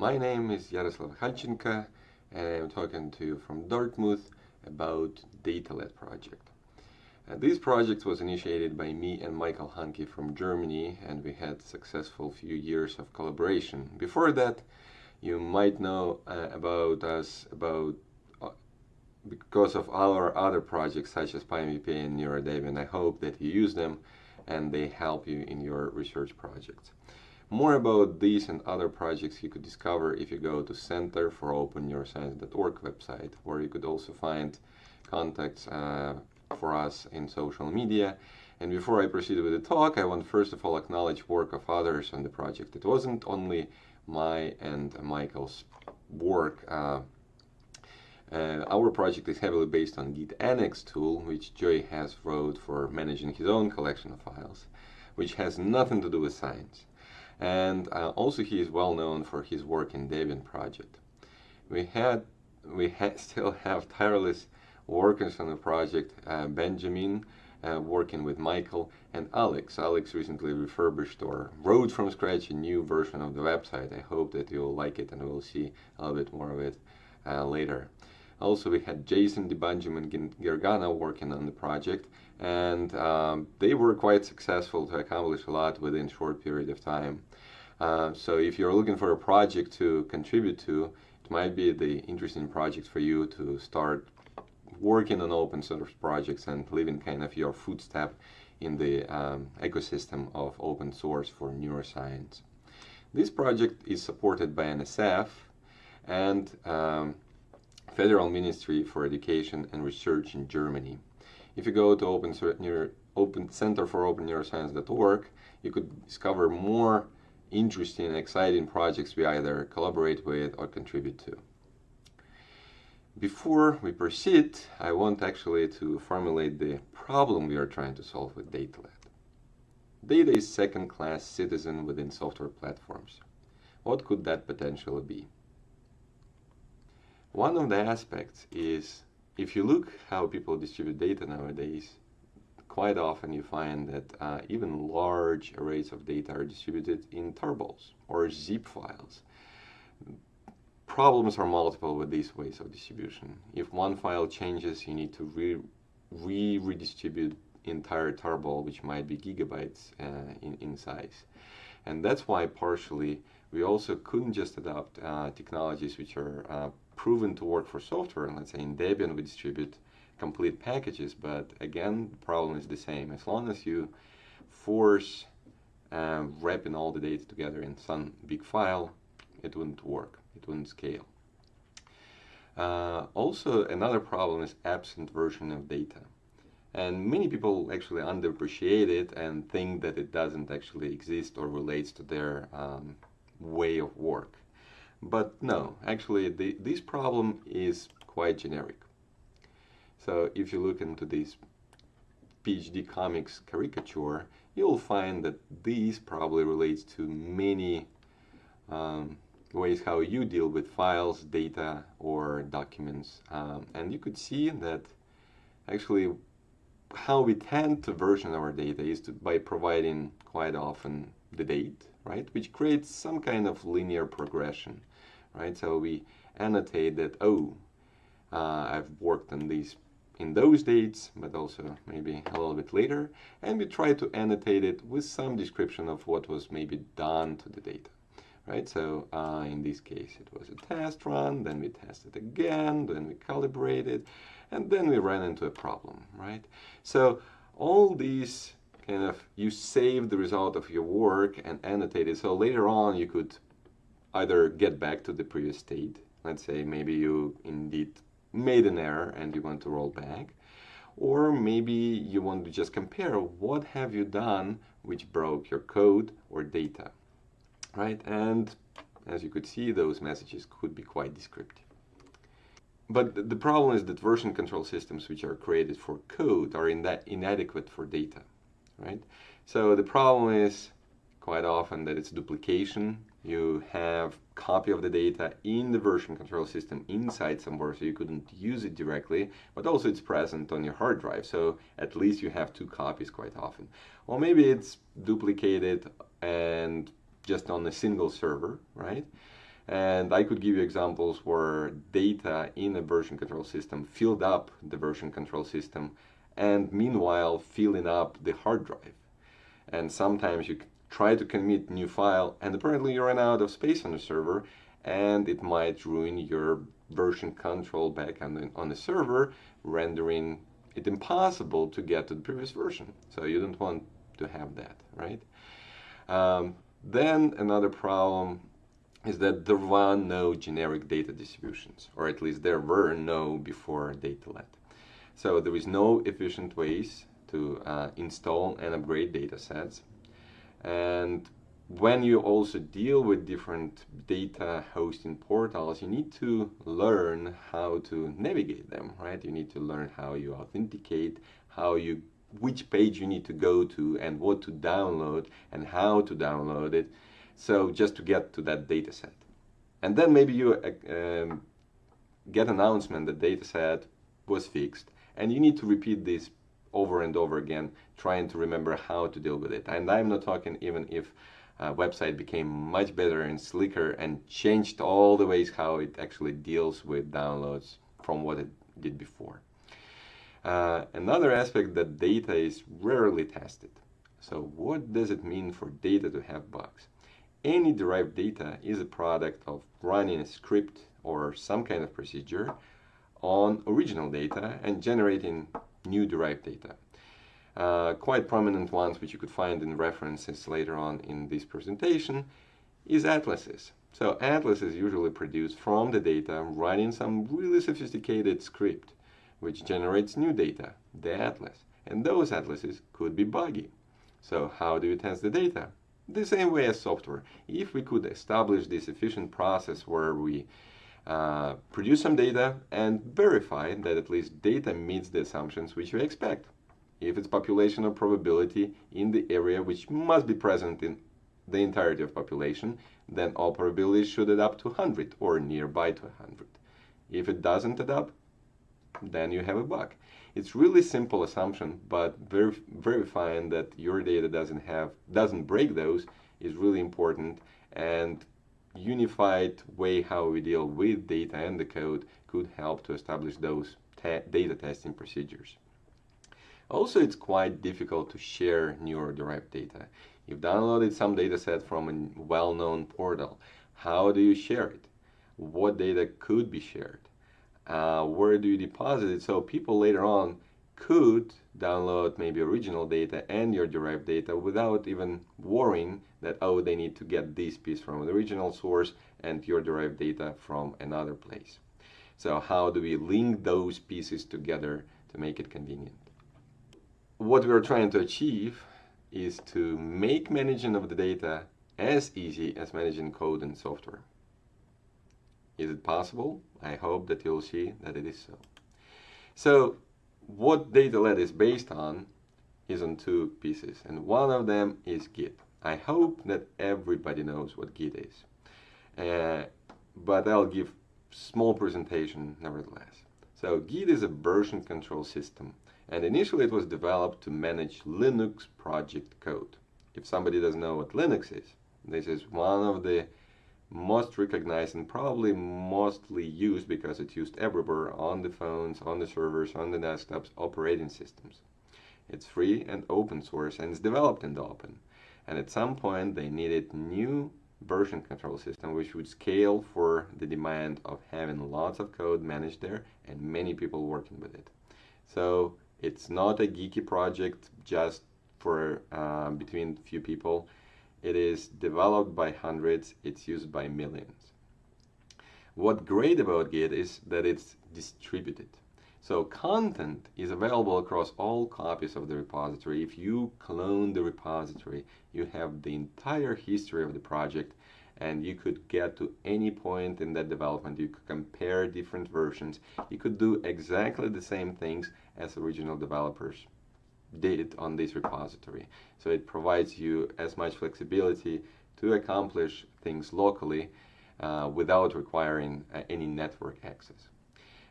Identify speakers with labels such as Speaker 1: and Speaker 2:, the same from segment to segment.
Speaker 1: My name is Yaroslav Halchenko and I'm talking to you from Dartmouth about DataLad project. Uh, this project was initiated by me and Michael Hanke from Germany and we had successful few years of collaboration. Before that, you might know uh, about us about uh, because of our other projects such as PyMVPA and NeuroDebian. I hope that you use them and they help you in your research projects. More about these and other projects you could discover if you go to Center for Open Neuroscience.org website, where you could also find contacts uh, for us in social media. And before I proceed with the talk, I want first of all acknowledge work of others on the project. It wasn't only my and Michael's work. Uh, uh, our project is heavily based on Git Annex tool, which Joey Hess wrote for managing his own collection of files, which has nothing to do with science and uh, also he is well known for his work in Debian project. We had we ha still have tireless workers on the project, uh, Benjamin uh, working with Michael and Alex. Alex recently refurbished or wrote from scratch a new version of the website. I hope that you'll like it and we'll see a little bit more of it uh, later. Also, we had Jason DeBanjum and Gergana working on the project, and um, they were quite successful to accomplish a lot within a short period of time. Uh, so if you're looking for a project to contribute to, it might be the interesting project for you to start working on open source projects and leaving kind of your footstep in the um, ecosystem of open source for neuroscience. This project is supported by NSF and um, Federal Ministry for Education and Research in Germany. If you go to open, open Center for Open Neuroscience.org, you could discover more interesting and exciting projects we either collaborate with or contribute to. Before we proceed, I want actually to formulate the problem we are trying to solve with DataLad. Data is second-class citizen within software platforms. What could that potentially be? One of the aspects is if you look how people distribute data nowadays, quite often you find that uh, even large arrays of data are distributed in tarballs or zip files. Problems are multiple with these ways of distribution. If one file changes, you need to re, re redistribute entire tarball, which might be gigabytes uh, in, in size. And that's why partially we also couldn't just adopt uh, technologies which are uh, proven to work for software. And Let's say in Debian we distribute complete packages, but again, the problem is the same. As long as you force um, wrapping all the data together in some big file, it wouldn't work. It wouldn't scale. Uh, also, another problem is absent version of data. And many people actually underappreciate it and think that it doesn't actually exist or relates to their um, way of work. But no, actually, the, this problem is quite generic. So if you look into this PhD comics caricature, you'll find that these probably relates to many um, ways how you deal with files, data, or documents. Um, and you could see that actually how we tend to version our data is to, by providing quite often the date, right? Which creates some kind of linear progression, right? So we annotate that, oh, uh, I've worked on these in those dates, but also maybe a little bit later, and we try to annotate it with some description of what was maybe done to the data. Right, so uh, in this case it was a test run, then we tested again, then we calibrated, and then we ran into a problem, right? So all these kind of, you save the result of your work and annotate it, so later on you could either get back to the previous state, let's say maybe you indeed made an error and you want to roll back. Or maybe you want to just compare what have you done which broke your code or data, right? And as you could see, those messages could be quite descriptive. But the problem is that version control systems which are created for code are in that inadequate for data, right? So the problem is quite often that it's duplication you have copy of the data in the version control system inside somewhere so you couldn't use it directly, but also it's present on your hard drive. So at least you have two copies quite often. Or maybe it's duplicated and just on a single server, right? And I could give you examples where data in a version control system filled up the version control system and meanwhile filling up the hard drive. And sometimes you try to commit new file and apparently you run out of space on the server and it might ruin your version control back on the, on the server, rendering it impossible to get to the previous version. So you don't want to have that, right? Um, then another problem is that there were no generic data distributions, or at least there were no before DataLad. So there is no efficient ways to uh, install and upgrade data sets. And when you also deal with different data hosting portals, you need to learn how to navigate them, right? You need to learn how you authenticate, how you, which page you need to go to and what to download and how to download it. So just to get to that data set. And then maybe you uh, um, get announcement that data set was fixed and you need to repeat this over and over again, trying to remember how to deal with it. And I'm not talking even if a website became much better and slicker and changed all the ways how it actually deals with downloads from what it did before. Uh, another aspect that data is rarely tested. So what does it mean for data to have bugs? Any derived data is a product of running a script or some kind of procedure on original data and generating new derived data. Uh, quite prominent ones which you could find in references later on in this presentation is atlases. So atlases usually produced from the data running some really sophisticated script which generates new data, the atlas. And those atlases could be buggy. So how do you test the data? the same way as software. If we could establish this efficient process where we uh, produce some data and verify that at least data meets the assumptions which we expect. If it's population or probability in the area which must be present in the entirety of population, then all probabilities should add up to 100 or nearby to 100. If it doesn't add up, then you have a bug. It's really simple assumption, but verif verifying that your data doesn't have doesn't break those is really important. And unified way how we deal with data and the code could help to establish those data testing procedures. Also, it's quite difficult to share neural-derived data. You've downloaded some data set from a well-known portal. How do you share it? What data could be shared? uh, where do you deposit it so people later on could download maybe original data and your derived data without even worrying that oh they need to get this piece from the original source and your derived data from another place so how do we link those pieces together to make it convenient what we're trying to achieve is to make managing of the data as easy as managing code and software is it possible? I hope that you'll see that it is so. So what DataLad is based on is on two pieces, and one of them is Git. I hope that everybody knows what Git is, uh, but I'll give small presentation nevertheless. So Git is a version control system, and initially it was developed to manage Linux project code. If somebody doesn't know what Linux is, this is one of the most recognized and probably mostly used because it's used everywhere on the phones, on the servers, on the desktops, operating systems. It's free and open source and it's developed in the open. And at some point they needed new version control system which would scale for the demand of having lots of code managed there and many people working with it. So it's not a geeky project just for uh, between few people. It is developed by hundreds, it's used by millions. What great about Git is that it's distributed. So content is available across all copies of the repository. If you clone the repository, you have the entire history of the project and you could get to any point in that development. You could compare different versions. You could do exactly the same things as original developers did on this repository. So it provides you as much flexibility to accomplish things locally uh, without requiring uh, any network access.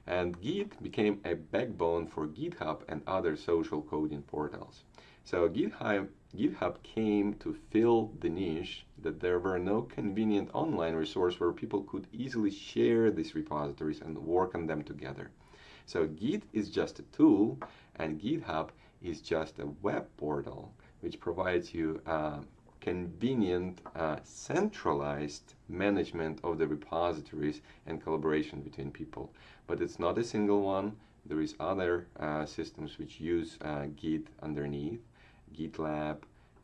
Speaker 1: And Git became a backbone for GitHub and other social coding portals. So GitHub, GitHub came to fill the niche that there were no convenient online resource where people could easily share these repositories and work on them together. So Git is just a tool and GitHub is just a web portal which provides you uh, convenient uh, centralized management of the repositories and collaboration between people. But it's not a single one. There is other uh, systems which use uh, Git underneath, GitLab,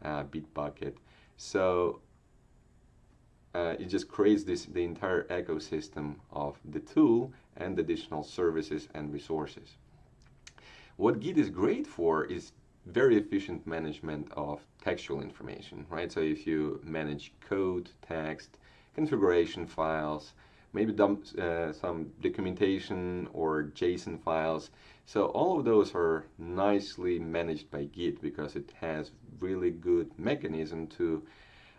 Speaker 1: uh, Bitbucket. So uh, it just creates this the entire ecosystem of the tool and additional services and resources. What Git is great for is very efficient management of textual information, right? So if you manage code, text, configuration files, maybe dump, uh, some documentation or JSON files. So all of those are nicely managed by Git because it has really good mechanism to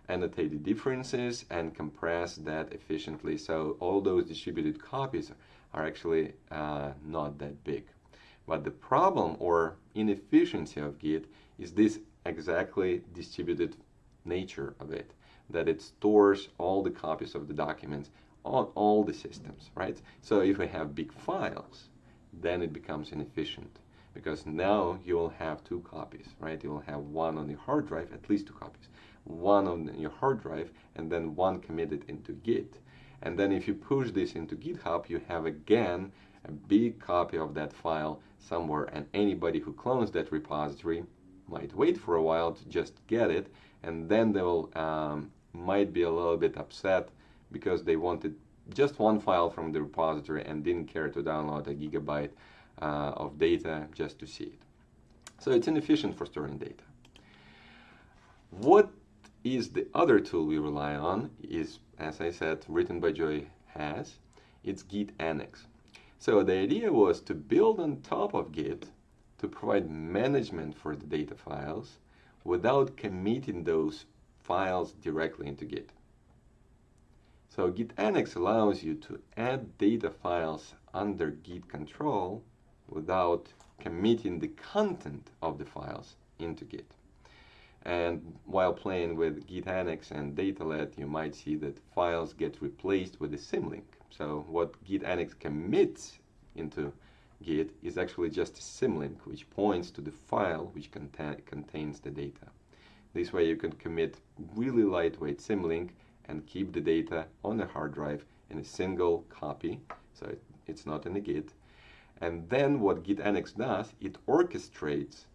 Speaker 1: annotate the differences and compress that efficiently. So all those distributed copies are actually uh, not that big. But the problem or inefficiency of Git is this exactly distributed nature of it, that it stores all the copies of the documents on all the systems, right? So if we have big files, then it becomes inefficient because now you will have two copies, right? You will have one on the hard drive, at least two copies, one on your hard drive, and then one committed into Git. And then if you push this into GitHub, you have again a big copy of that file somewhere and anybody who clones that repository might wait for a while to just get it and then they will um, might be a little bit upset because they wanted just one file from the repository and didn't care to download a gigabyte uh, of data just to see it. So it's inefficient for storing data. What is the other tool we rely on is, as I said, written by Joey Hess. It's Git Annex. So the idea was to build on top of Git to provide management for the data files without committing those files directly into Git. So Git Annex allows you to add data files under Git control without committing the content of the files into Git. And while playing with Git Annex and DataLad, you might see that files get replaced with a symlink. So what Git Annex commits into Git is actually just a symlink which points to the file which conta contains the data. This way you can commit really lightweight symlink and keep the data on the hard drive in a single copy, so it, it's not in the Git. And then what Git Annex does, it orchestrates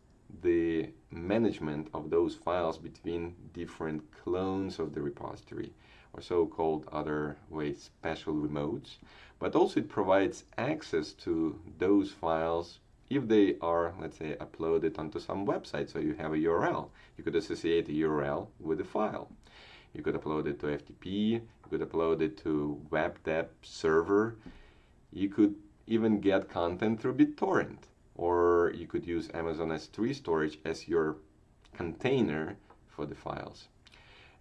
Speaker 1: the management of those files between different clones of the repository or so-called other ways special remotes. But also it provides access to those files if they are let's say uploaded onto some website. So you have a URL you could associate a URL with a file. You could upload it to FTP you could upload it to WebDAV server. You could even get content through BitTorrent or you could use Amazon S3 storage as your container for the files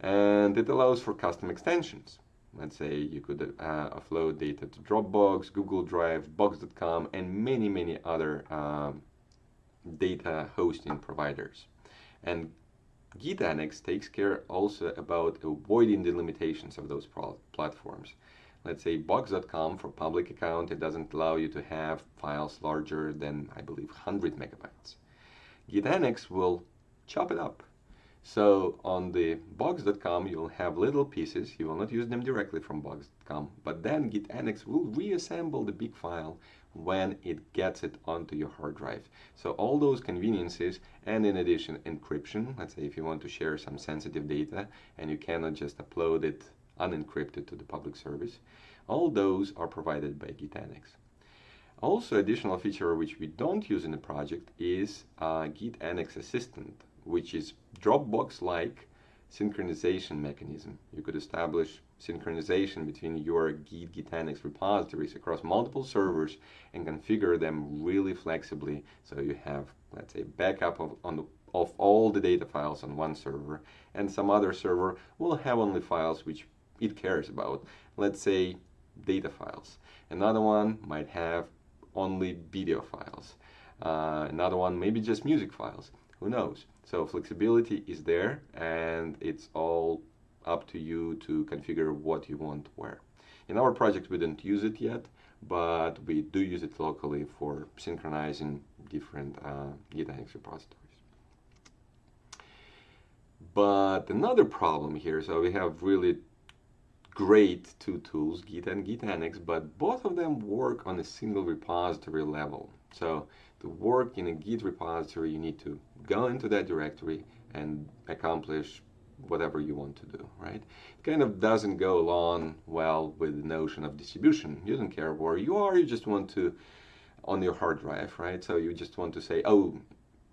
Speaker 1: and it allows for custom extensions. Let's say you could uh, upload data to Dropbox, Google Drive, Box.com, and many, many other um, data hosting providers. And Git Annex takes care also about avoiding the limitations of those platforms. Let's say Box.com for public account, it doesn't allow you to have files larger than, I believe, 100 megabytes. Git Annex will chop it up so on the box.com, you'll have little pieces. You will not use them directly from box.com, but then Git Annex will reassemble the big file when it gets it onto your hard drive. So all those conveniences and in addition encryption, let's say if you want to share some sensitive data and you cannot just upload it unencrypted to the public service, all those are provided by Git Annex. Also additional feature which we don't use in the project is uh, Git Annex Assistant which is Dropbox-like synchronization mechanism. You could establish synchronization between your Git Git Annex repositories across multiple servers and configure them really flexibly so you have, let's say, backup of, the, of all the data files on one server and some other server will have only files which it cares about. Let's say data files. Another one might have only video files. Uh, another one maybe just music files. Who knows? So flexibility is there and it's all up to you to configure what you want where. In our project, we don't use it yet, but we do use it locally for synchronizing different uh, GitAnnex repositories. But another problem here, so we have really great two tools, Git and GitAnnex, but both of them work on a single repository level. So to work in a Git repository, you need to go into that directory and accomplish whatever you want to do, right? It kind of doesn't go along well with the notion of distribution. You don't care where you are, you just want to, on your hard drive, right? So you just want to say, oh,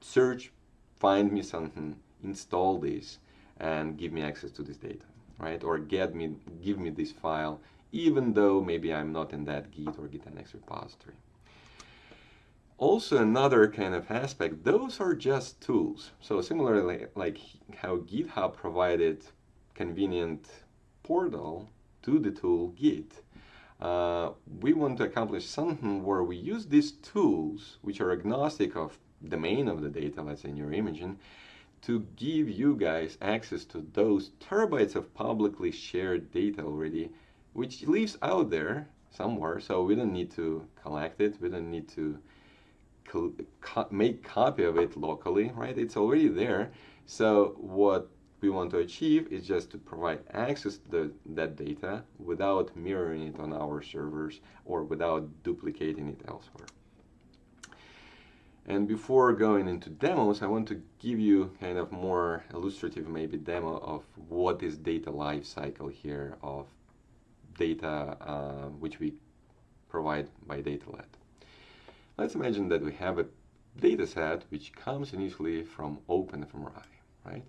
Speaker 1: search, find me something, install this, and give me access to this data, right? Or get me, give me this file, even though maybe I'm not in that Git or GitAnnex repository. Also another kind of aspect, those are just tools. So similarly, like how GitHub provided convenient portal to the tool Git, uh, we want to accomplish something where we use these tools, which are agnostic of the domain of the data, let's say neuroimaging, to give you guys access to those terabytes of publicly shared data already, which lives out there somewhere, so we don't need to collect it, we don't need to co make copy of it locally, right? It's already there. So what we want to achieve is just to provide access to the, that data without mirroring it on our servers or without duplicating it elsewhere. And before going into demos, I want to give you kind of more illustrative maybe demo of what is data lifecycle here of data uh, which we provide by DataLad. Let's imagine that we have a data set which comes initially from OpenFMRI, right?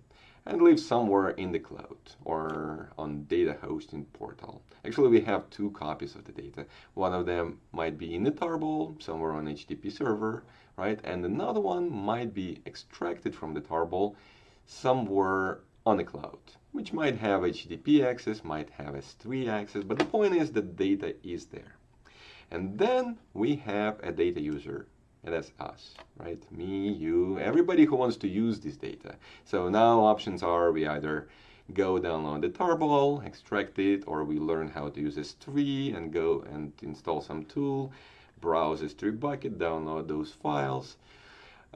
Speaker 1: And lives somewhere in the cloud or on data hosting portal. Actually, we have two copies of the data. One of them might be in the tarball, somewhere on HTTP server, right? And another one might be extracted from the tarball somewhere on the cloud, which might have HTTP access, might have S3 access, but the point is the data is there. And then we have a data user, and that's us, right? Me, you, everybody who wants to use this data. So now options are we either go download the tarball, extract it, or we learn how to use S3 and go and install some tool, browse S3 bucket, download those files.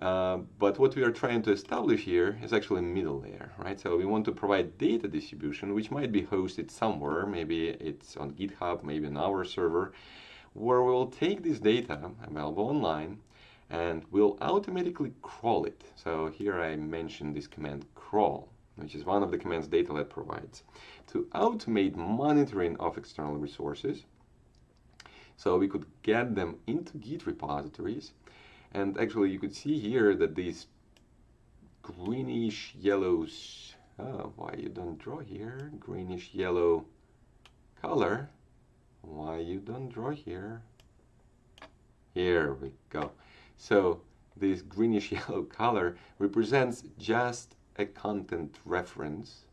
Speaker 1: Uh, but what we are trying to establish here is actually a middle layer, right? So we want to provide data distribution, which might be hosted somewhere. Maybe it's on GitHub, maybe on our server where we'll take this data available online and we'll automatically crawl it. So here I mentioned this command crawl, which is one of the commands DataLad provides to automate monitoring of external resources. So we could get them into Git repositories. And actually you could see here that these greenish yellows, oh, why you don't draw here, greenish yellow color why you don't draw here? Here we go. So this greenish yellow color represents just a content reference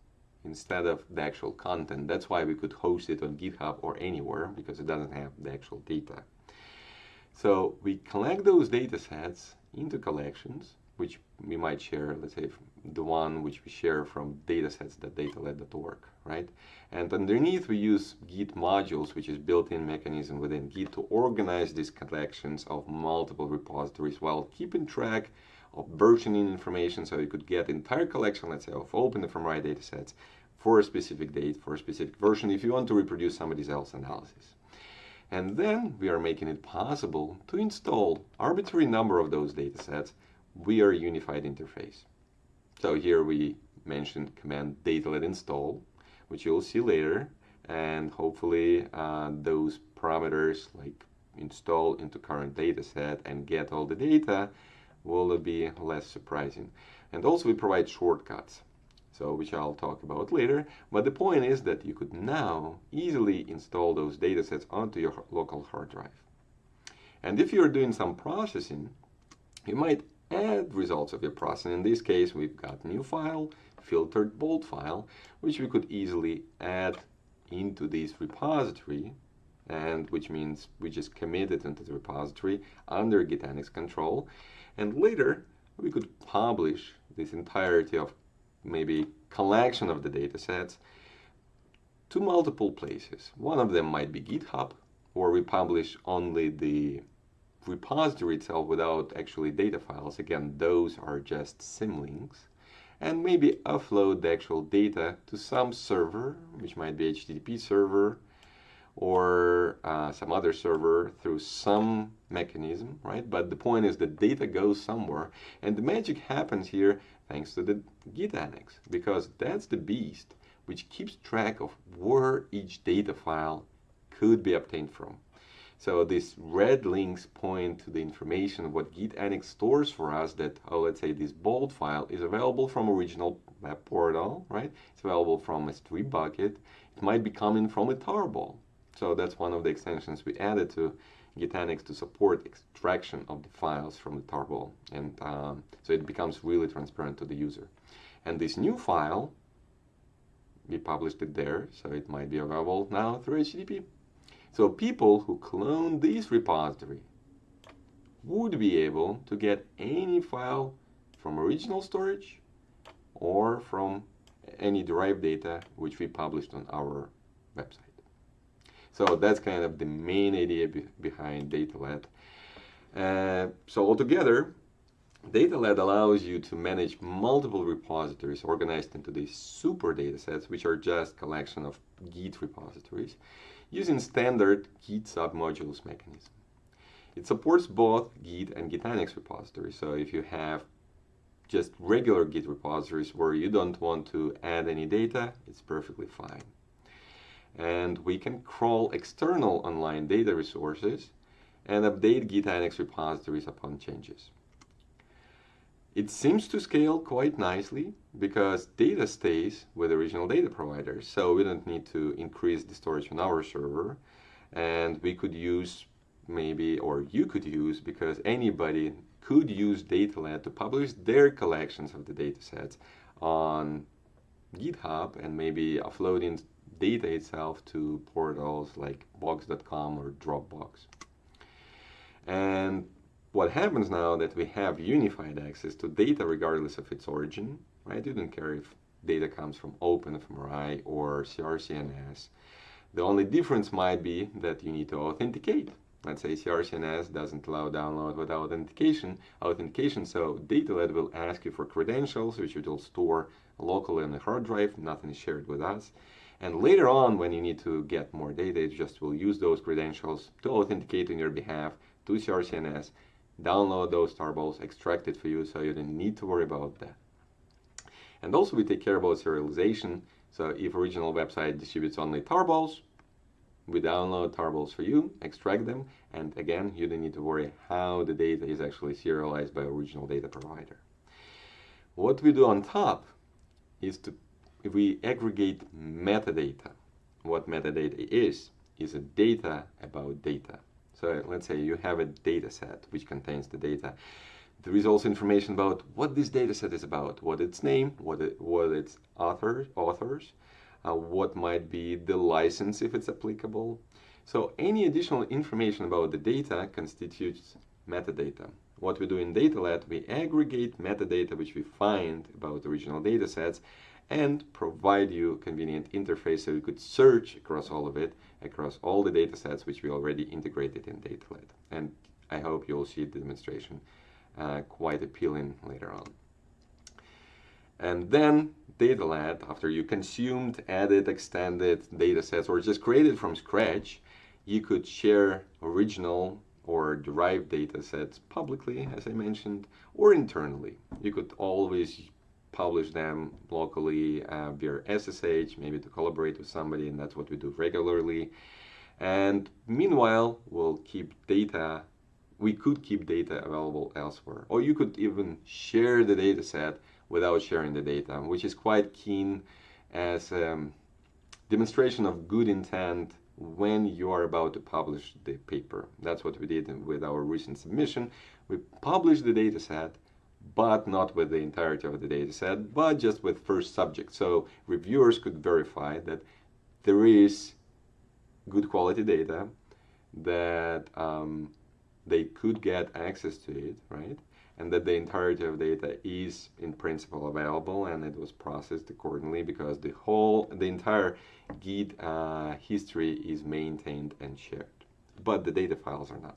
Speaker 1: instead of the actual content. That's why we could host it on GitHub or anywhere because it doesn't have the actual data. So we collect those data sets into collections which we might share, let's say the one which we share from datasets.datalad.org, right? And underneath we use Git modules, which is built-in mechanism within Git to organize these collections of multiple repositories while keeping track of versioning information so you could get entire collection, let's say, of OpenFMRI datasets for a specific date, for a specific version, if you want to reproduce somebody else's analysis. And then we are making it possible to install arbitrary number of those datasets we are a unified interface. So here we mentioned command datalad install, which you'll see later, and hopefully uh, those parameters like install into current dataset and get all the data will be less surprising. And also we provide shortcuts, so which I'll talk about later. But the point is that you could now easily install those datasets onto your local hard drive. And if you're doing some processing, you might add results of your processing. In this case, we've got new file, filtered bold file, which we could easily add into this repository, and which means we just commit it into the repository under GitAnnex control. And later, we could publish this entirety of maybe collection of the data sets to multiple places. One of them might be GitHub, or we publish only the repository itself without actually data files. Again, those are just symlinks. And maybe upload the actual data to some server, which might be HTTP server or uh, some other server through some mechanism, right? But the point is the data goes somewhere. And the magic happens here thanks to the Git annex, because that's the beast which keeps track of where each data file could be obtained from. So these red links point to the information what Git Annex stores for us that, oh, let's say this bold file is available from original portal, right? It's available from S3 bucket. It might be coming from a tarball. So that's one of the extensions we added to GitAnnex to support extraction of the files from the tarball. And um, so it becomes really transparent to the user. And this new file, we published it there, so it might be available now through HTTP. So people who clone this repository would be able to get any file from original storage or from any derived data which we published on our website. So that's kind of the main idea be behind DataLad. Uh, so altogether, DataLad allows you to manage multiple repositories organized into these super datasets, which are just collection of Git repositories, using standard Git submodules mechanism. It supports both Git and Git Annex repositories. So if you have just regular Git repositories where you don't want to add any data, it's perfectly fine and we can crawl external online data resources and update Git Annex repositories upon changes. It seems to scale quite nicely because data stays with original data providers, so we don't need to increase the storage on our server. And we could use maybe, or you could use, because anybody could use DataLad to publish their collections of the datasets on GitHub and maybe uploading data itself to portals like box.com or Dropbox. And what happens now that we have unified access to data regardless of its origin, right? You don't care if data comes from OpenFMRI or CRCNS. The only difference might be that you need to authenticate. Let's say CRCNS doesn't allow download without authentication, authentication, so DataLad will ask you for credentials, which it will store locally on the hard drive, nothing is shared with us. And later on, when you need to get more data, it just will use those credentials to authenticate on your behalf to CRCNS, download those tarballs, extract it for you, so you don't need to worry about that. And also we take care about serialization. So if original website distributes only tarballs, we download tarballs for you, extract them, and again, you don't need to worry how the data is actually serialized by original data provider. What we do on top is to if we aggregate metadata, what metadata is, is a data about data. So let's say you have a data set which contains the data. There is also information about what this data set is about, what its name, what, it, what its author, authors, uh, what might be the license if it's applicable. So any additional information about the data constitutes metadata. What we do in DataLad, we aggregate metadata which we find about original data sets and provide you a convenient interface so you could search across all of it, across all the data sets which we already integrated in DataLad. And I hope you'll see the demonstration uh, quite appealing later on. And then DataLad, after you consumed, added, extended data sets, or just created from scratch, you could share original or derived data sets publicly, as I mentioned, or internally. You could always publish them locally uh, via SSH, maybe to collaborate with somebody, and that's what we do regularly. And meanwhile, we'll keep data, we could keep data available elsewhere. Or you could even share the data set without sharing the data, which is quite keen as a um, demonstration of good intent when you are about to publish the paper. That's what we did with our recent submission. We published the data set but not with the entirety of the data set, but just with first subject. So reviewers could verify that there is good quality data, that um, they could get access to it, right? and that the entirety of data is in principle available and it was processed accordingly because the whole, the entire Git uh, history is maintained and shared, but the data files are not.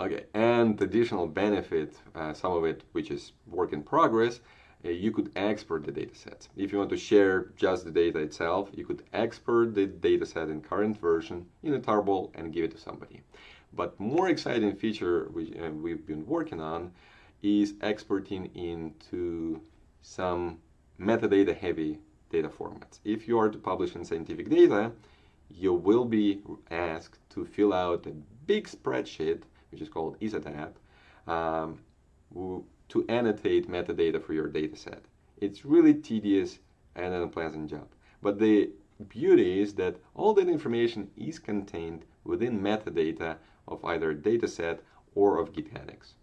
Speaker 1: Okay, and additional benefit, uh, some of it which is work in progress, uh, you could export the datasets. If you want to share just the data itself, you could export the dataset in current version in a tarball and give it to somebody. But more exciting feature which uh, we've been working on is exporting into some metadata heavy data formats. If you are to publish in scientific data, you will be asked to fill out a big spreadsheet, which is called ISATAB, um, to annotate metadata for your dataset. It's really tedious and an unpleasant job. But the beauty is that all that information is contained within metadata of either a dataset or of GitAnnex.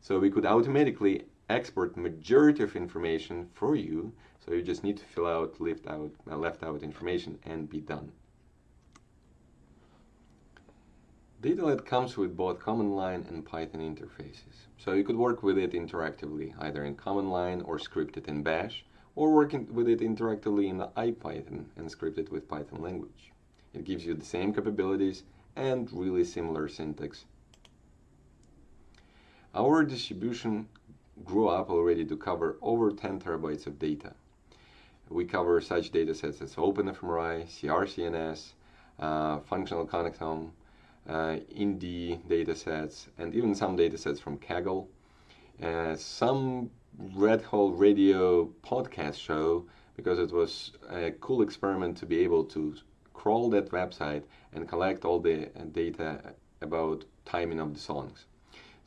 Speaker 1: So we could automatically export majority of information for you. So you just need to fill out, left out, uh, left out information and be done. DataLad comes with both command line and Python interfaces. So you could work with it interactively, either in command line or scripted in Bash, or working with it interactively in IPython and scripted with Python language. It gives you the same capabilities and really similar syntax. Our distribution grew up already to cover over 10 terabytes of data. We cover such datasets as OpenFMRI, CRCNS, uh, functional connectome, uh, INDI datasets, and even some datasets from Kaggle. Uh, some Red Hole Radio podcast show because it was a cool experiment to be able to crawl that website and collect all the uh, data about timing of the songs.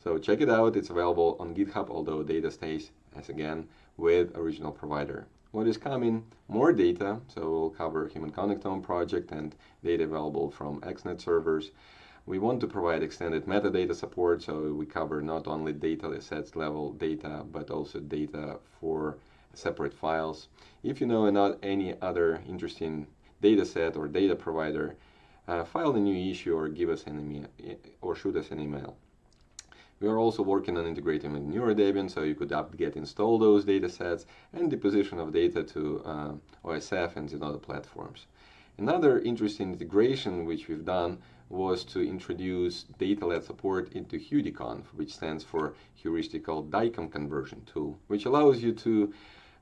Speaker 1: So check it out. It's available on GitHub, although data stays as again with original provider. What is coming? More data. So we'll cover Human Connectome project and data available from XNAT servers. We want to provide extended metadata support, so we cover not only data sets level data, but also data for separate files. If you know not any other interesting data set or data provider, uh, file a new issue or give us an email or shoot us an email. We are also working on integrating with NeuroDebian, so you could apt-get install those data sets and deposition of data to uh, OSF and other platforms. Another interesting integration which we've done was to introduce DataLad support into HeuDiConv, which stands for Heuristical DICOM Conversion Tool, which allows you to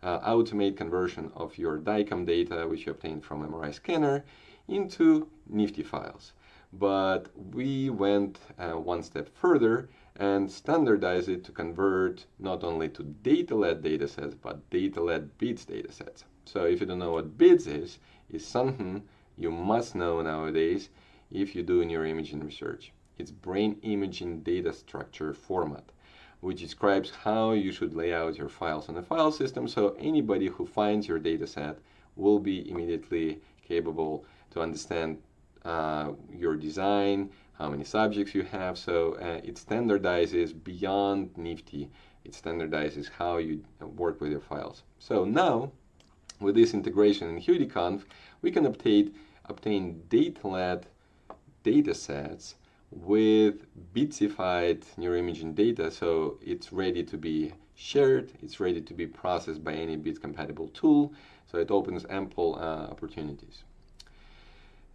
Speaker 1: uh, automate conversion of your DICOM data, which you obtained from MRI scanner, into NIfTI files. But we went uh, one step further and standardized it to convert not only to DataLad datasets, but DataLad BIDS datasets. So if you don't know what BIDS is, is something you must know nowadays if you do neuroimaging research. It's brain imaging data structure format, which describes how you should lay out your files on the file system so anybody who finds your data set will be immediately capable to understand uh, your design, how many subjects you have. So uh, it standardizes beyond NIfTI. It standardizes how you work with your files. So now, with this integration in HeuDiConv, we can obtain, obtain DataLad data sets with BIDSified neuroimaging data so it's ready to be shared, it's ready to be processed by any BIDS compatible tool, so it opens ample uh, opportunities.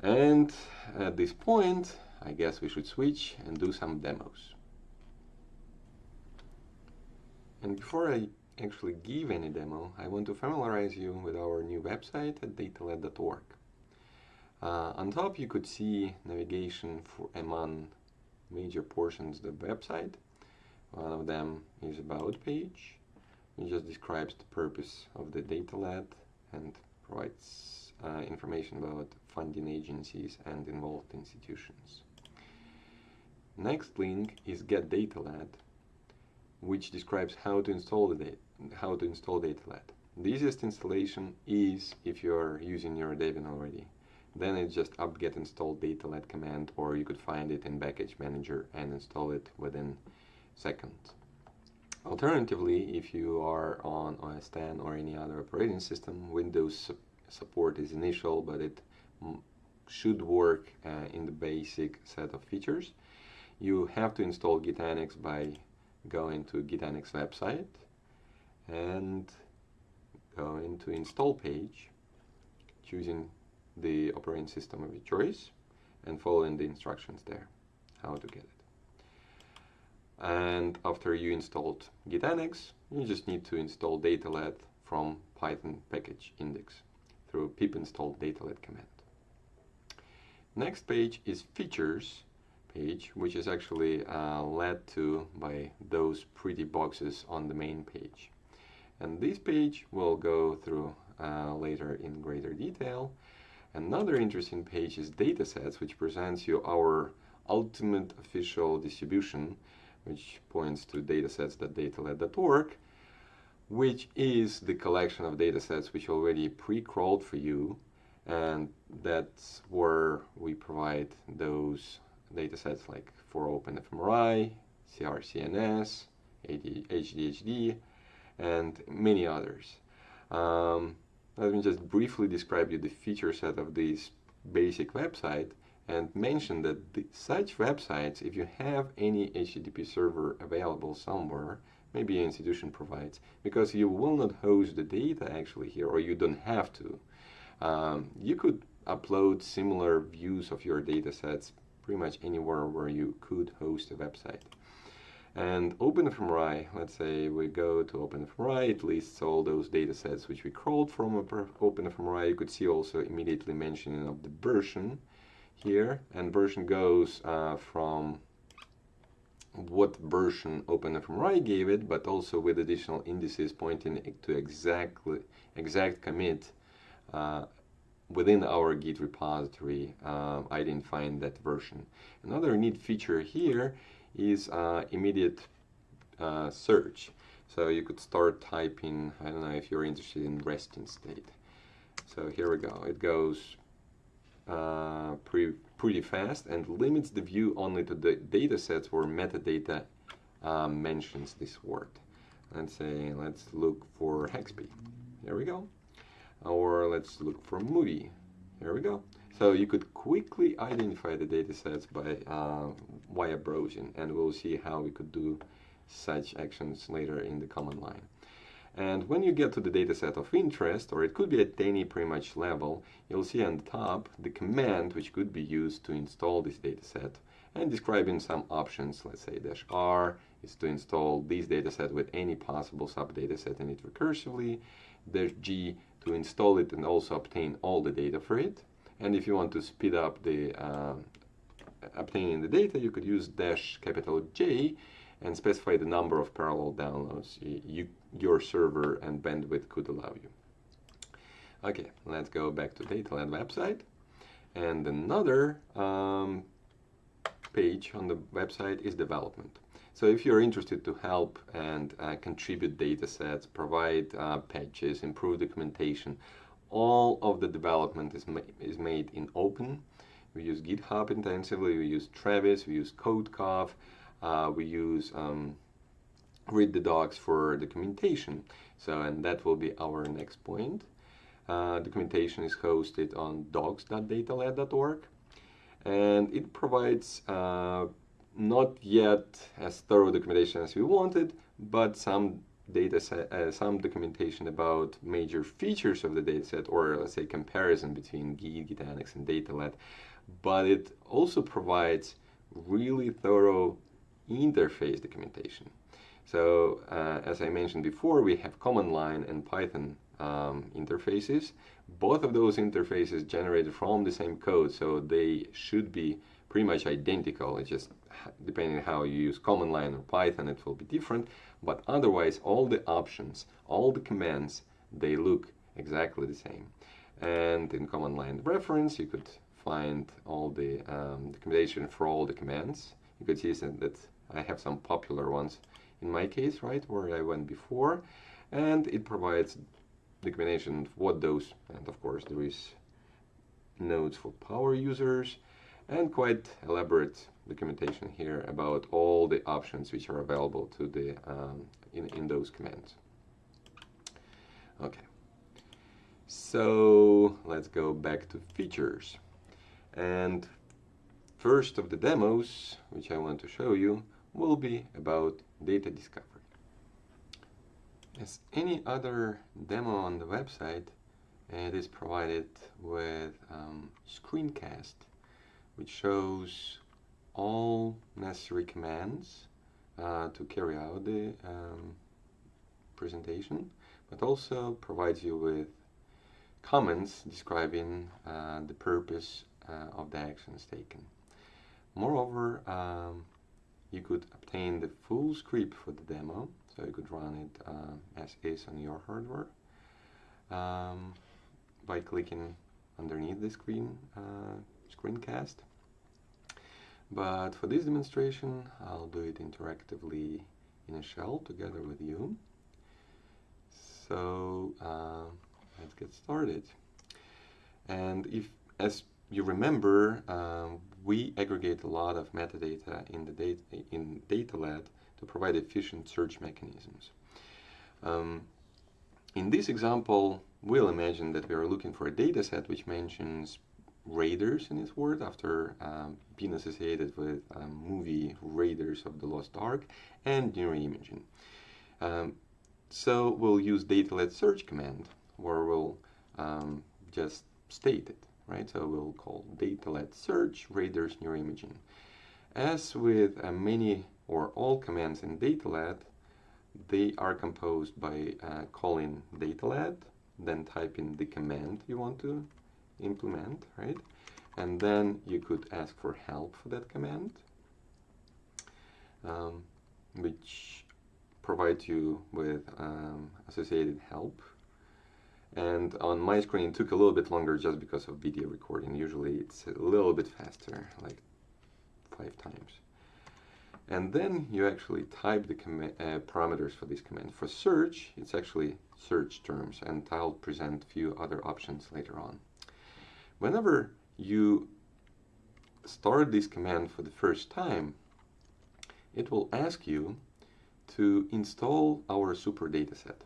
Speaker 1: And at this point, I guess we should switch and do some demos. And before I actually give any demo, I want to familiarize you with our new website at datalad.org. Uh, on top you could see navigation for among major portions of the website. One of them is about page. It just describes the purpose of the data and provides uh, information about funding agencies and involved institutions. Next link is Get DataLad, which describes how to install the data, how to install DataLad. The easiest installation is if you are using your Debian already. Then it's just apt-get install datalad command or you could find it in package manager and install it within seconds. Alternatively, if you are on OS X or any other operating system, Windows su support is initial, but it should work uh, in the basic set of features. You have to install GitAnnex by going to GitAnnex website and go into install page, choosing the operating system of your choice and following the instructions there, how to get it. And after you installed GitAnnex, you just need to install datalad from Python package index through pip install datalad command. Next page is features page, which is actually uh, led to by those pretty boxes on the main page. And this page we'll go through uh, later in greater detail. Another interesting page is datasets, which presents you our ultimate official distribution, which points to datasets.datalad.org, which is the collection of datasets which already pre-crawled for you, and that's where we provide those datasets like for OpenFMRI, CRCNS, ADHD, and many others. Um, let me just briefly describe you the feature set of this basic website and mention that the, such websites, if you have any HTTP server available somewhere, maybe your institution provides, because you will not host the data actually here, or you don't have to. Um, you could upload similar views of your data sets pretty much anywhere where you could host a website. And OpenFMRI, let's say we go to OpenFMRI, it lists all those data sets which we crawled from OpenFMRI. You could see also immediately mentioning of the version here, and version goes uh, from what version OpenFMRI gave it, but also with additional indices pointing to exactly exact commit uh, within our Git repository uh, identifying that version. Another neat feature here is uh, immediate uh, search. So you could start typing, I don't know if you're interested in resting state. So here we go. It goes uh, pretty, pretty fast and limits the view only to the data sets where metadata uh, mentions this word. Let's say, let's look for Haxby. There we go. Or let's look for movie. Here we go. So you could quickly identify the datasets by uh, via browsing, and we'll see how we could do such actions later in the command line. And when you get to the dataset of interest, or it could be at any pretty much level, you'll see on the top the command which could be used to install this dataset and describing some options, let's say dash R is to install this dataset with any possible subdataset in it recursively, dash G to install it and also obtain all the data for it. And if you want to speed up the uh, obtaining the data, you could use dash capital J and specify the number of parallel downloads you, your server and bandwidth could allow you. Okay, let's go back to DataLad website. And another um, page on the website is development. So if you're interested to help and uh, contribute data sets, provide uh, patches, improve documentation, all of the development is, ma is made in open. We use GitHub intensively, we use Travis, we use CodeCov, uh, we use um, read the docs for documentation. So, and that will be our next point. Uh, documentation is hosted on docs.datalad.org and it provides uh, not yet as thorough documentation as we wanted, but some data set, uh, some documentation about major features of the dataset, or let's say comparison between Git, GitAnnex, and DataLad. But it also provides really thorough interface documentation. So uh, as I mentioned before, we have command line and Python um, interfaces. Both of those interfaces generated from the same code, so they should be pretty much identical. It's just depending how you use command line or Python, it will be different. But otherwise, all the options, all the commands, they look exactly the same. And in command line reference, you could find all the um, documentation for all the commands. You could see that I have some popular ones in my case, right, where I went before. And it provides documentation of what those, and of course there is notes for power users, and quite elaborate documentation here about all the options which are available to the um, in, in those commands. Okay, so let's go back to features. And first of the demos, which I want to show you, will be about data discovery. As any other demo on the website, it is provided with um, screencast, which shows all necessary commands uh, to carry out the um, presentation, but also provides you with comments describing uh, the purpose uh, of the actions taken. Moreover, um, you could obtain the full script for the demo, so you could run it uh, as is on your hardware um, by clicking underneath the screen uh, screencast. But for this demonstration, I'll do it interactively in a shell together with you. So uh, let's get started. And if, as you remember, um, we aggregate a lot of metadata in the data in DataLad to provide efficient search mechanisms. Um, in this example, we'll imagine that we are looking for a dataset which mentions Raiders in its word after um, being associated with um, movie Raiders of the Lost Ark and neuroimaging. Um, so we'll use datalad search command where we'll um, just state it, right? So we'll call datalad search Raiders neuroimaging. As with uh, many or all commands in DataLad, they are composed by uh, calling datalad, then typing the command you want to implement, right? And then you could ask for help for that command, um, which provides you with um, associated help. And on my screen, it took a little bit longer just because of video recording. Usually it's a little bit faster, like five times. And then you actually type the uh, parameters for this command. For search, it's actually search terms, and I'll present a few other options later on. Whenever you start this command for the first time, it will ask you to install our super dataset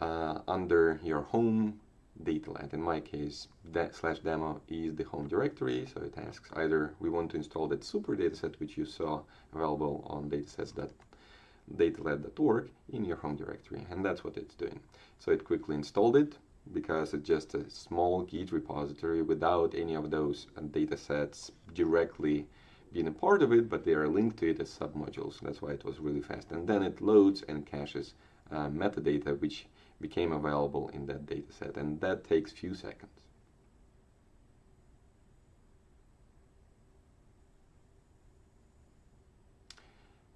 Speaker 1: uh, under your home datalad. In my case, that slash demo is the home directory, so it asks either we want to install that super dataset which you saw available on datasets.datalad.org in your home directory, and that's what it's doing. So it quickly installed it, because it's just a small Git repository without any of those uh, data sets directly being a part of it, but they are linked to it as submodules. That's why it was really fast. And then it loads and caches uh, metadata which became available in that data set. And that takes few seconds.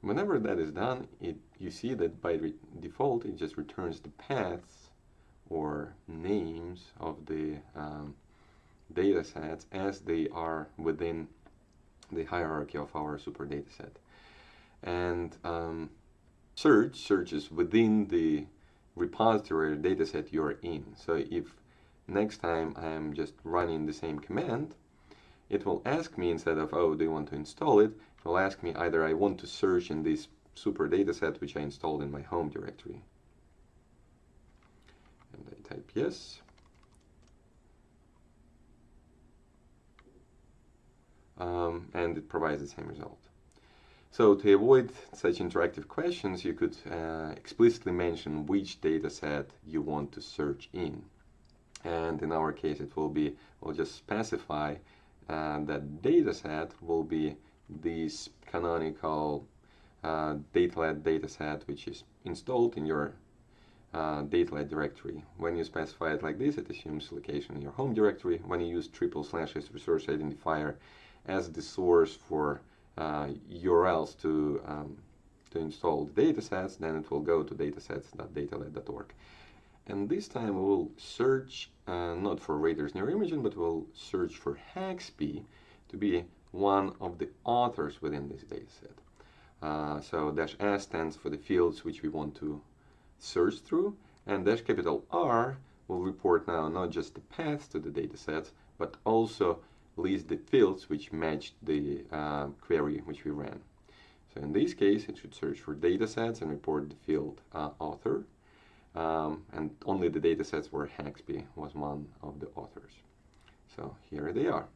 Speaker 1: Whenever that is done, it, you see that by default it just returns the paths or names of the um, data sets as they are within the hierarchy of our super data set. And um, search searches within the repository or data set you're in. So if next time I'm just running the same command, it will ask me instead of, oh, do you want to install it? It will ask me either I want to search in this super data set which I installed in my home directory I type yes. Um, and it provides the same result. So to avoid such interactive questions, you could uh, explicitly mention which data set you want to search in. And in our case, it will be, we'll just specify uh, that data set will be this canonical uh, data set which is installed in your uh, data directory. When you specify it like this, it assumes location in your home directory. When you use triple slash as resource identifier as the source for uh, URLs to um, to install the datasets, then it will go to datasets.datalad.org. And this time we will search uh, not for Raiders neuroimaging, but we'll search for Haxby to be one of the authors within this dataset. Uh, so dash S stands for the fields which we want to search through, and dash capital R will report now not just the paths to the datasets, but also list the fields which match the uh, query which we ran. So in this case, it should search for datasets and report the field uh, author, um, and only the datasets where Haxby was one of the authors. So here they are.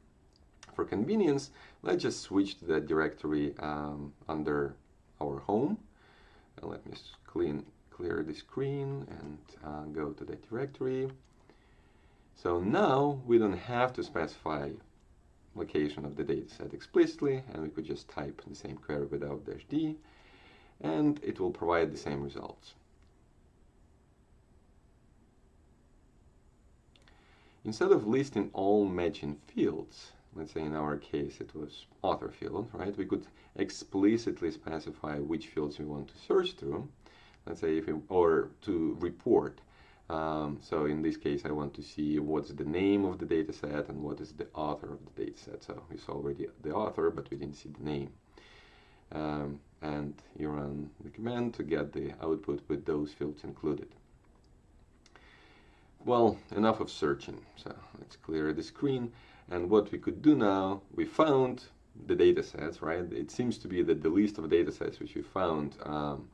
Speaker 1: for convenience, let's just switch to that directory um, under our home. And let me clean, clear the screen and uh, go to that directory. So now we don't have to specify location of the dataset explicitly, and we could just type the same query without dash d, and it will provide the same results. Instead of listing all matching fields, let's say in our case it was author field, right? We could explicitly specify which fields we want to search through, let's say if we, or to report. Um, so in this case, I want to see what's the name of the data set and what is the author of the data set. So we saw already the author, but we didn't see the name. Um, and you run the command to get the output with those fields included. Well, enough of searching. So let's clear the screen. And what we could do now, we found the data sets, right? It seems to be that the list of data sets which we found um,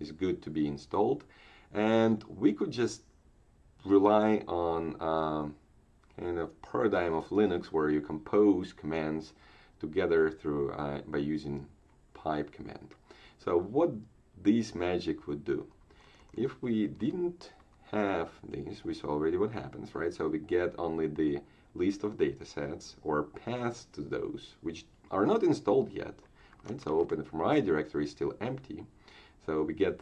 Speaker 1: is good to be installed. And we could just rely on um, kind of paradigm of Linux where you compose commands together through uh, by using pipe command. So what this magic would do, if we didn't have these, we saw already what happens, right? So we get only the list of datasets or paths to those which are not installed yet, right? So OpenFMRI directory is still empty. So we get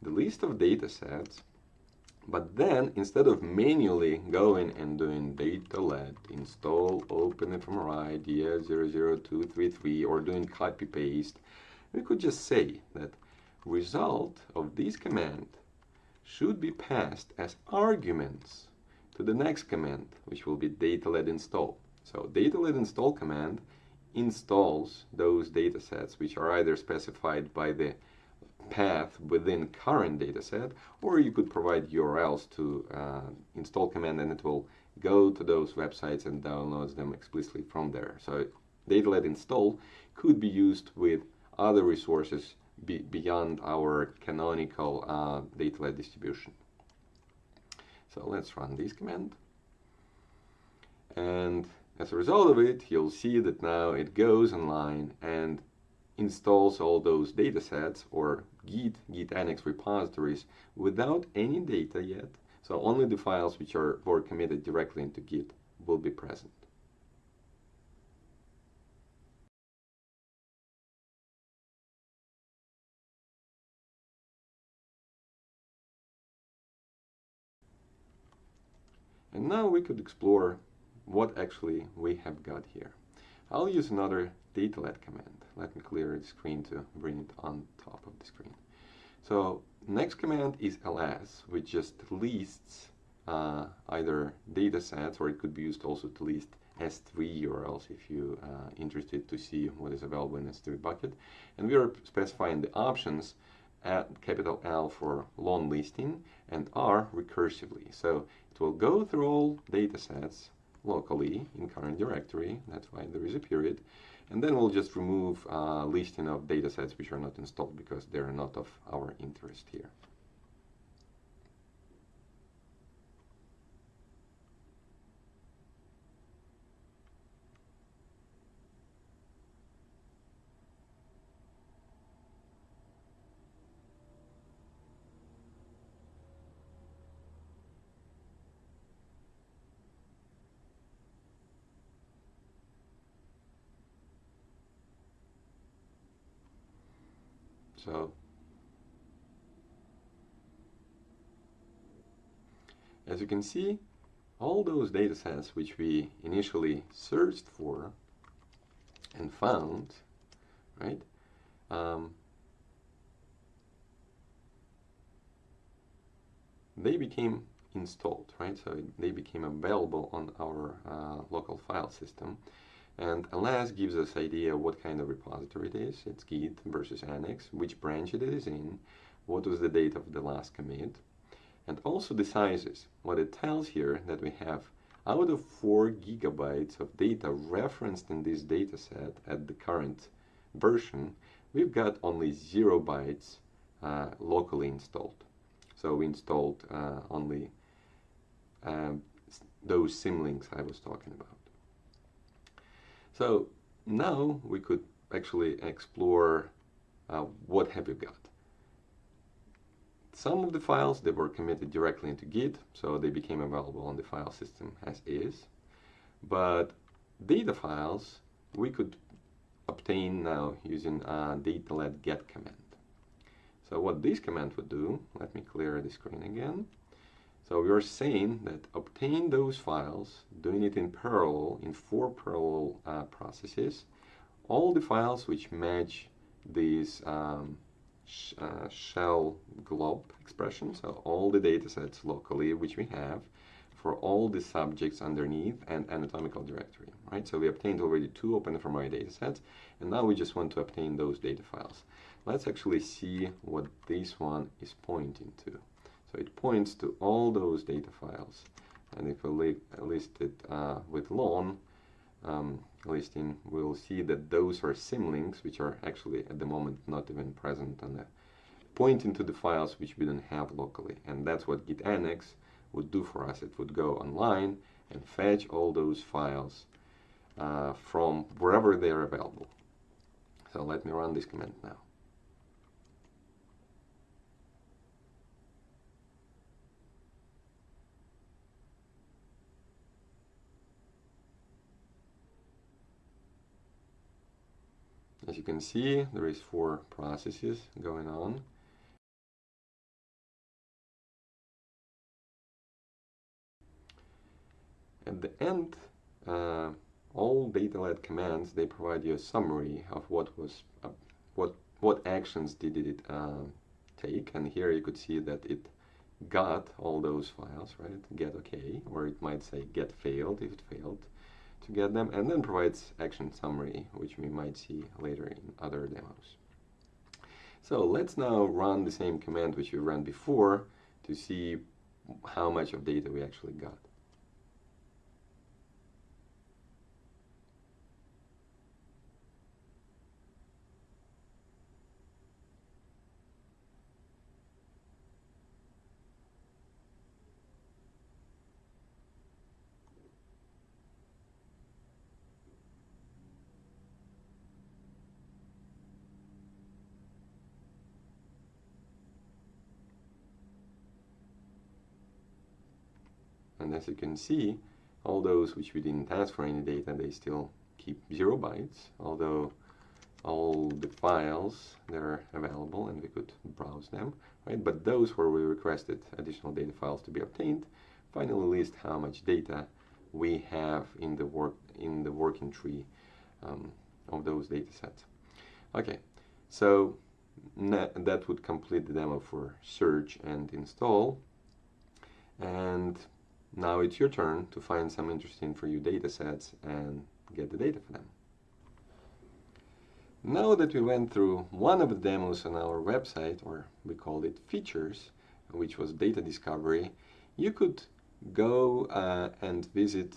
Speaker 1: the list of datasets, but then instead of manually going and doing datalad install open OpenFMRI DS00233 or doing copy paste, we could just say that result of this command should be passed as arguments to the next command, which will be datalad install. So datalad install command installs those datasets which are either specified by the path within current dataset, or you could provide URLs to uh, install command and it will go to those websites and downloads them explicitly from there. So datalad install could be used with other resources be beyond our canonical uh, DataLad distribution. So let's run this command. And as a result of it, you'll see that now it goes online and installs all those data sets or Git, GitAnnex repositories without any data yet. So only the files which are were committed directly into Git will be present. And now we could explore what actually we have got here. I'll use another datalad command. Let me clear the screen to bring it on top of the screen. So next command is ls, which just lists uh, either data sets or it could be used also to list S3 URLs if you are uh, interested to see what is available in S3 bucket. And we are specifying the options at capital L for long listing and R recursively. So it will go through all data sets locally in current directory, that's why there is a period, and then we'll just remove a listing of data sets which are not installed because they're not of our interest here. So as you can see, all those data sets which we initially searched for and found, right, um, they became installed, right? So they became available on our uh, local file system. And ls gives us idea what kind of repository it is. It's Git versus Annex, which branch it is in, what was the date of the last commit, and also the sizes. What it tells here that we have out of 4 gigabytes of data referenced in this dataset at the current version, we've got only 0 bytes uh, locally installed. So we installed uh, only um, those symlinks I was talking about. So now we could actually explore uh, what have you got. Some of the files, they were committed directly into Git, so they became available on the file system as is. But data files, we could obtain now using a datalad get command. So what this command would do, let me clear the screen again. So we are saying that obtain those files, doing it in parallel, in four parallel uh, processes, all the files which match these um, sh uh, shell glob expression, so all the data sets locally which we have for all the subjects underneath and anatomical directory, right? So we obtained already two OpenFMRI data sets, and now we just want to obtain those data files. Let's actually see what this one is pointing to. It points to all those data files, and if we list it uh, with lon, um, listing, we'll see that those are symlinks, which are actually at the moment not even present on the pointing to the files which we don't have locally. And that's what git annex would do for us. It would go online and fetch all those files uh, from wherever they are available. So let me run this command now. As you can see, there is four processes going on. At the end, uh, all DataLad commands, they provide you a summary of what was, uh, what, what actions did it uh, take. And here you could see that it got all those files, right? Get OK, or it might say get failed if it failed to get them, and then provides action summary, which we might see later in other demos. So let's now run the same command which we ran before to see how much of data we actually got. And as you can see, all those which we didn't ask for any data, they still keep zero bytes, although all the files that are available and we could browse them, right? But those where we requested additional data files to be obtained, finally list how much data we have in the work in the working tree um, of those data sets. Okay, so that would complete the demo for search and install. And now it's your turn to find some interesting for you data sets and get the data for them. Now that we went through one of the demos on our website, or we called it features, which was data discovery, you could go uh, and visit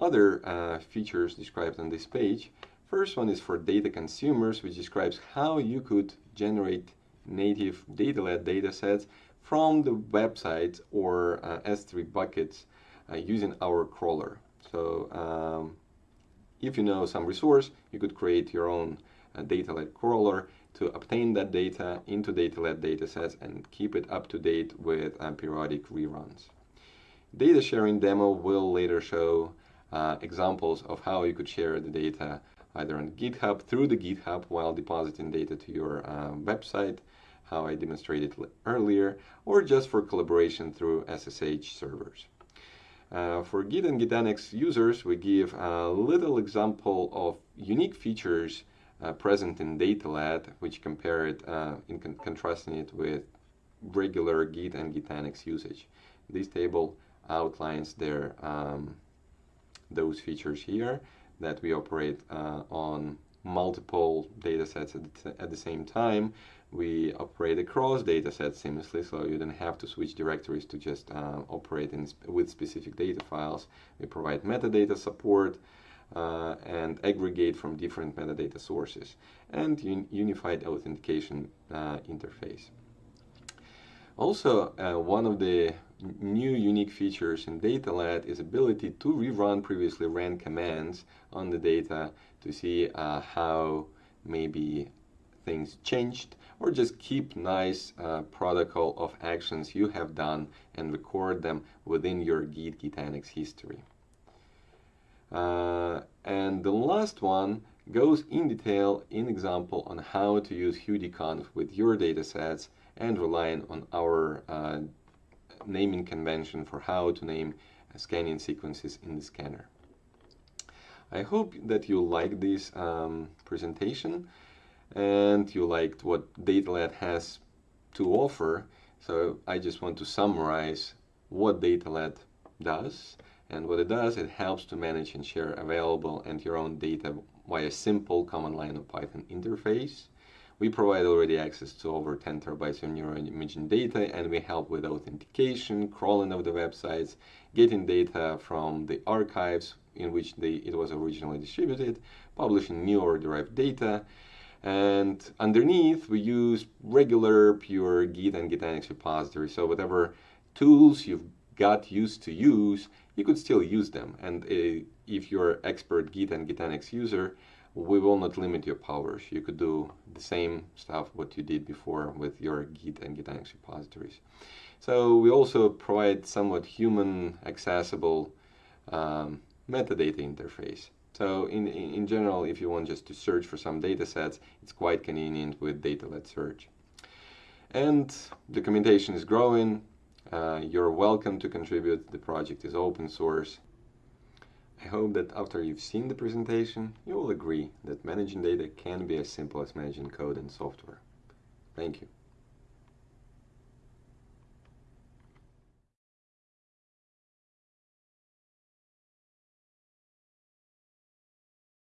Speaker 1: other uh, features described on this page. First one is for data consumers, which describes how you could generate native DataLad data sets from the website or uh, S3 buckets uh, using our crawler. So um, if you know some resource, you could create your own uh, DataLad crawler to obtain that data into DataLad datasets and keep it up to date with uh, periodic reruns. Data sharing demo will later show uh, examples of how you could share the data either on GitHub through the GitHub while depositing data to your uh, website how I demonstrated earlier, or just for collaboration through SSH servers. Uh, for Git and GitAnnex users, we give a little example of unique features uh, present in DataLad, which compare it uh, in con contrasting it with regular Git and GitAnnex usage. This table outlines their um, those features here that we operate uh, on multiple datasets at the, at the same time we operate across datasets seamlessly, so you don't have to switch directories to just uh, operate in, with specific data files. We provide metadata support uh, and aggregate from different metadata sources and un unified authentication uh, interface. Also, uh, one of the new unique features in DataLad is ability to rerun previously ran commands on the data to see uh, how maybe things changed or just keep nice uh, protocol of actions you have done and record them within your Git GitAnnex history. Uh, and the last one goes in detail in example on how to use HeuDiConv with your datasets and relying on our uh, naming convention for how to name scanning sequences in the scanner. I hope that you like this um, presentation and you liked what DataLad has to offer. So I just want to summarize what DataLad does. And what it does, it helps to manage and share available and your own data via a simple command line of Python interface. We provide already access to over 10 terabytes of neuroimaging data and we help with authentication, crawling of the websites, getting data from the archives in which it was originally distributed, publishing new or derived data, and underneath we use regular pure Git and GitAnnex repository. So whatever tools you've got used to use, you could still use them. And uh, if you're expert Git and GitAnnex user, we will not limit your powers. You could do the same stuff what you did before with your Git and Gitanix repositories. So we also provide somewhat human accessible um, metadata interface. So in, in general, if you want just to search for some data sets, it's quite convenient with datalad search. And documentation is growing. Uh, you're welcome to contribute. The project is open source. I hope that after you've seen the presentation, you will agree that managing data can be as simple as managing code and software. Thank you.